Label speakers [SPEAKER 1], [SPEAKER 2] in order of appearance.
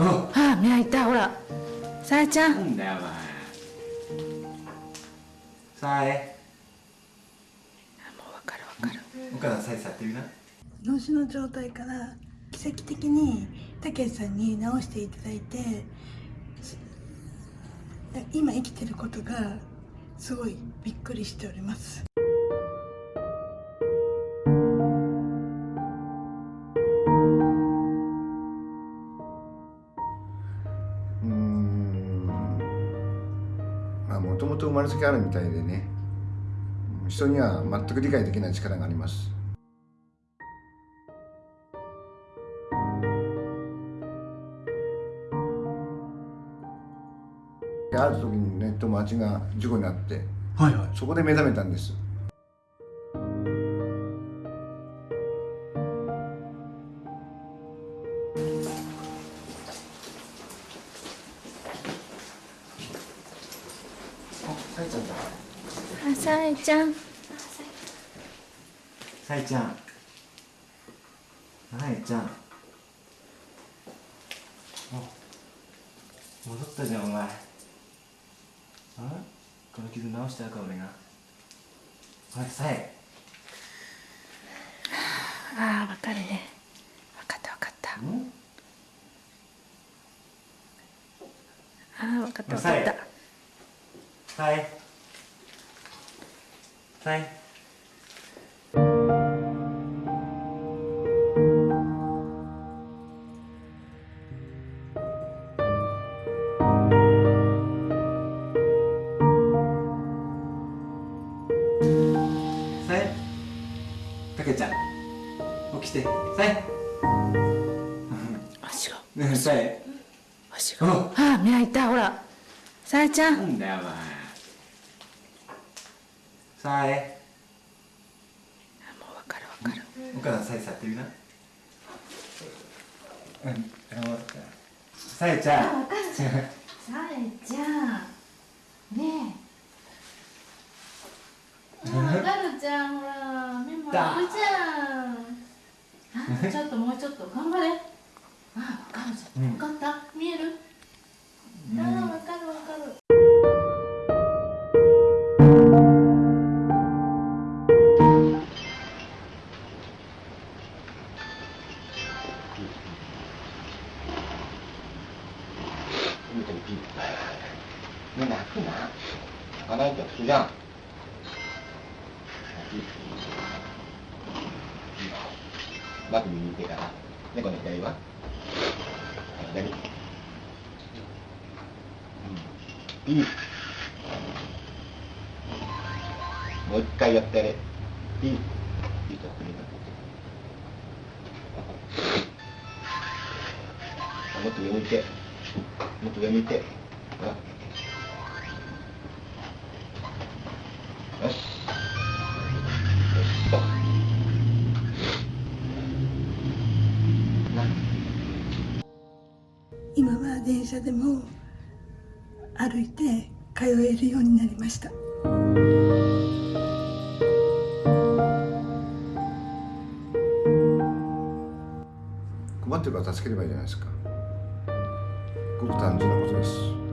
[SPEAKER 1] ああ目開いたほら。さえちゃん。
[SPEAKER 2] なんだよお前。さえ。
[SPEAKER 1] もうわかるわかる。
[SPEAKER 2] お母さんさえ触ってみな。
[SPEAKER 3] 脳死の状態から奇跡的にたけしさんに治していただいてす今生きてることがすごいびっくりしております
[SPEAKER 4] ともと生まれつきあるみたいでね。人には全く理解できない力があります。である時にね友達が事故に遭って
[SPEAKER 2] はいはい。
[SPEAKER 4] そこで目覚めたんです
[SPEAKER 2] さえちゃんだ。
[SPEAKER 1] あさえちゃん。
[SPEAKER 2] さえちゃん。さえちゃん。あ戻ったじゃんお前。あこの傷直してやるか俺が。ほらさえ
[SPEAKER 1] ああわかるね。わかったわかった。
[SPEAKER 2] ん？
[SPEAKER 1] ああわかったわかった
[SPEAKER 2] さえさえさえたけちゃん起きて。さえ
[SPEAKER 1] 足が。
[SPEAKER 2] ねえさえ
[SPEAKER 1] 足が。ああ目開いたほら。さえちゃん。
[SPEAKER 2] なんだよお前さえ？
[SPEAKER 1] もうわかるわかる。
[SPEAKER 2] お母さんさえ触ってみな。うんさえちゃん。
[SPEAKER 1] さえちゃん。ねえ。かるじゃんほら目も開くじゃん。あちょっともうちょっと頑張れ。あわかるじゃん。わかった。見える？
[SPEAKER 5] 目泣くな泣かないって普通じゃん。バッグ見てから。猫の左は？左。ピーもう一回やってやれ。ピーピーとやってもっと上向いて。もっと上向いて。ほら。
[SPEAKER 3] 車でも歩いて通えるようになりました。
[SPEAKER 4] 困ってるから助ければいいじゃないですか。ごく単純なことです。